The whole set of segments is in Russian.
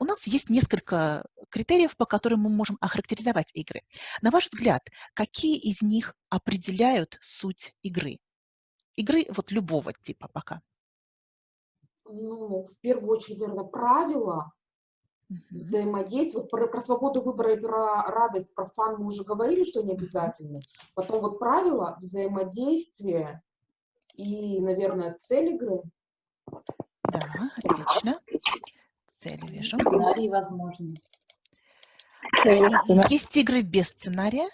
у нас есть несколько критериев, по которым мы можем охарактеризовать игры. На ваш взгляд, какие из них определяют суть игры? Игры вот любого типа пока. Ну, в первую очередь, наверное, правила, угу. взаимодействие. Вот про, про свободу выбора и про радость, про фан мы уже говорили, что они обязательны. Потом вот правила, взаимодействие и, наверное, цель игры. Да, отлично. Цели вижу. Сценарий, возможно. Есть игры без сценария,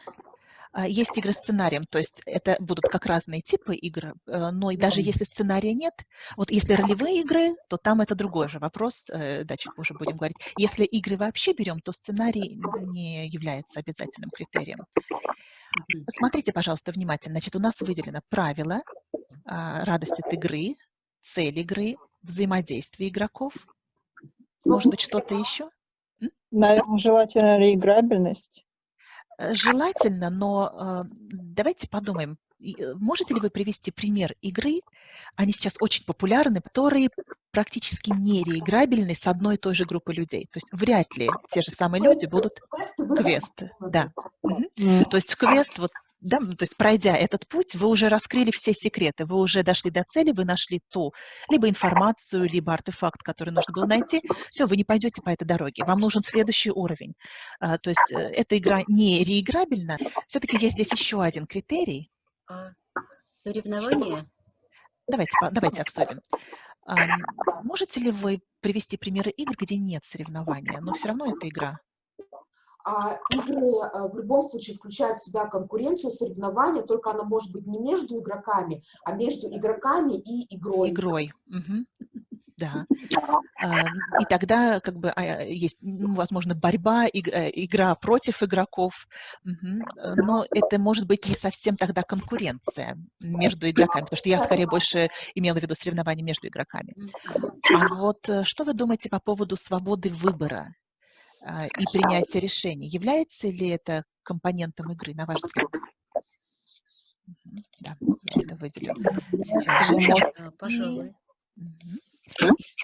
а, есть игры с сценарием, то есть это будут как разные типы игр, э, но и даже если сценария нет, вот если ролевые игры, то там это другой же вопрос, э, да, чуть позже будем говорить. Если игры вообще берем, то сценарий не является обязательным критерием. Смотрите, пожалуйста, внимательно. Значит, у нас выделено правила, а, радость от игры, цель игры, взаимодействие игроков. Может быть, что-то еще? Наверное, желательно реиграбельность. Э, желательно, но э, давайте подумаем, э, можете ли вы привести пример игры, они сейчас очень популярны, которые практически нереиграбельны с одной и той же группой людей. То есть вряд ли те же самые люди будут квесты. Да. Угу. То есть квест, вот да, ну, то есть пройдя этот путь, вы уже раскрыли все секреты, вы уже дошли до цели, вы нашли ту либо информацию, либо артефакт, который нужно было найти. Все, вы не пойдете по этой дороге, вам нужен следующий уровень. А, то есть э, эта игра не реиграбельна. Все-таки есть здесь еще один критерий. А, соревнования? Давайте, давайте обсудим. А, можете ли вы привести примеры игр, где нет соревнования, но все равно это игра? А игры а, в любом случае включают в себя конкуренцию, соревнования, только она может быть не между игроками, а между игроками и игрой. Игрой. Угу. Да. И тогда как бы а, есть, ну, возможно, борьба, э, игра против игроков, но это может быть не совсем тогда конкуренция между игроками, потому что я скорее больше имела в виду соревнования между игроками. А вот э, что вы думаете по поводу свободы выбора? А, и принятия решений. Является ли это компонентом игры, на ваш взгляд? Да, я это выделю. Сейчас Пожалуй.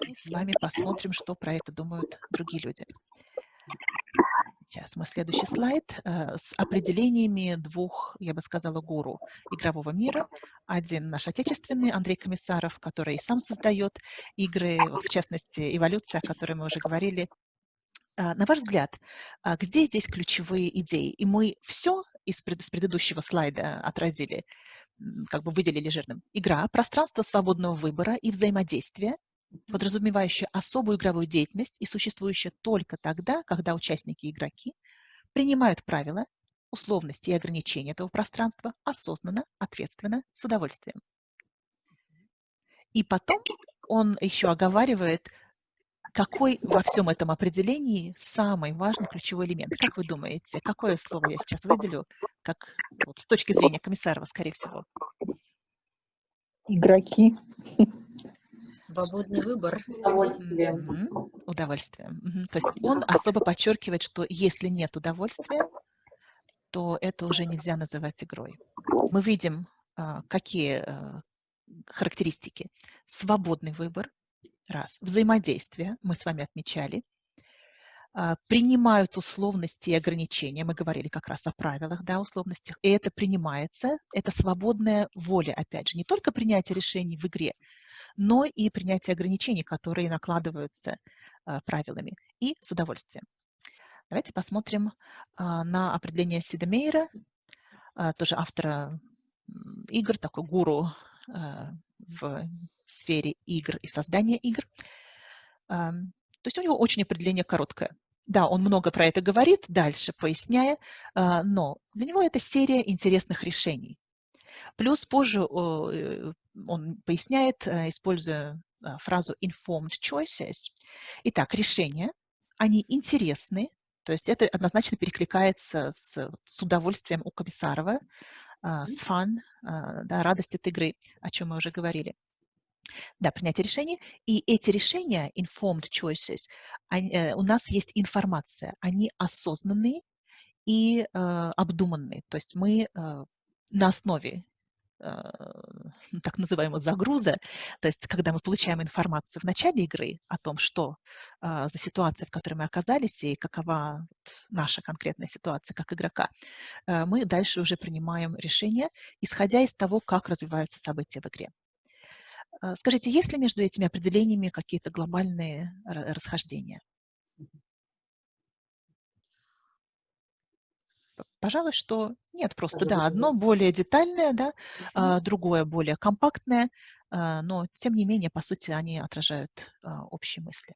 И с вами посмотрим, что про это думают другие люди. Сейчас мы следующий слайд э, с определениями двух, я бы сказала, гуру игрового мира. Один наш отечественный, Андрей Комиссаров, который сам создает игры, вот в частности, «Эволюция», о которой мы уже говорили, на ваш взгляд, а, где здесь ключевые идеи? И мы все из пред, с предыдущего слайда отразили, как бы выделили жирным. Игра, пространство свободного выбора и взаимодействия, подразумевающее особую игровую деятельность и существующее только тогда, когда участники и игроки принимают правила, условности и ограничения этого пространства осознанно, ответственно, с удовольствием. И потом он еще оговаривает какой во всем этом определении самый важный ключевой элемент? Как вы думаете, какое слово я сейчас выделю, как вот, с точки зрения комиссарова, скорее всего? Игроки. Свободный выбор. Удовольствие. Угу. Удовольствие. Угу. То есть он особо подчеркивает, что если нет удовольствия, то это уже нельзя называть игрой. Мы видим, а, какие а, характеристики. Свободный выбор, Раз. Взаимодействие, мы с вами отмечали. А, принимают условности и ограничения. Мы говорили как раз о правилах, да, условностях. И это принимается, это свободная воля, опять же. Не только принятие решений в игре, но и принятие ограничений, которые накладываются а, правилами. И с удовольствием. Давайте посмотрим а, на определение Сидемейра, тоже автора игр, такой гуру в сфере игр и создания игр. То есть у него очень определение короткое. Да, он много про это говорит, дальше поясняя, а, но для него это серия интересных решений. Плюс позже э, он поясняет, э, используя а, фразу informed choices. Итак, решения, они интересны, то есть это однозначно перекликается с, с удовольствием у Комиссарова, с фан, да, радость от игры, о чем мы уже говорили. Да, принятие решений. И эти решения, informed choices, они, э, у нас есть информация. Они осознанные и э, обдуманные. То есть мы э, на основе так называемого загруза, то есть когда мы получаем информацию в начале игры о том, что за ситуация, в которой мы оказались, и какова наша конкретная ситуация как игрока, мы дальше уже принимаем решение, исходя из того, как развиваются события в игре. Скажите, есть ли между этими определениями какие-то глобальные расхождения? Пожалуй, что нет, просто, да, одно более детальное, да, а, другое более компактное, а, но, тем не менее, по сути, они отражают а, общие мысли.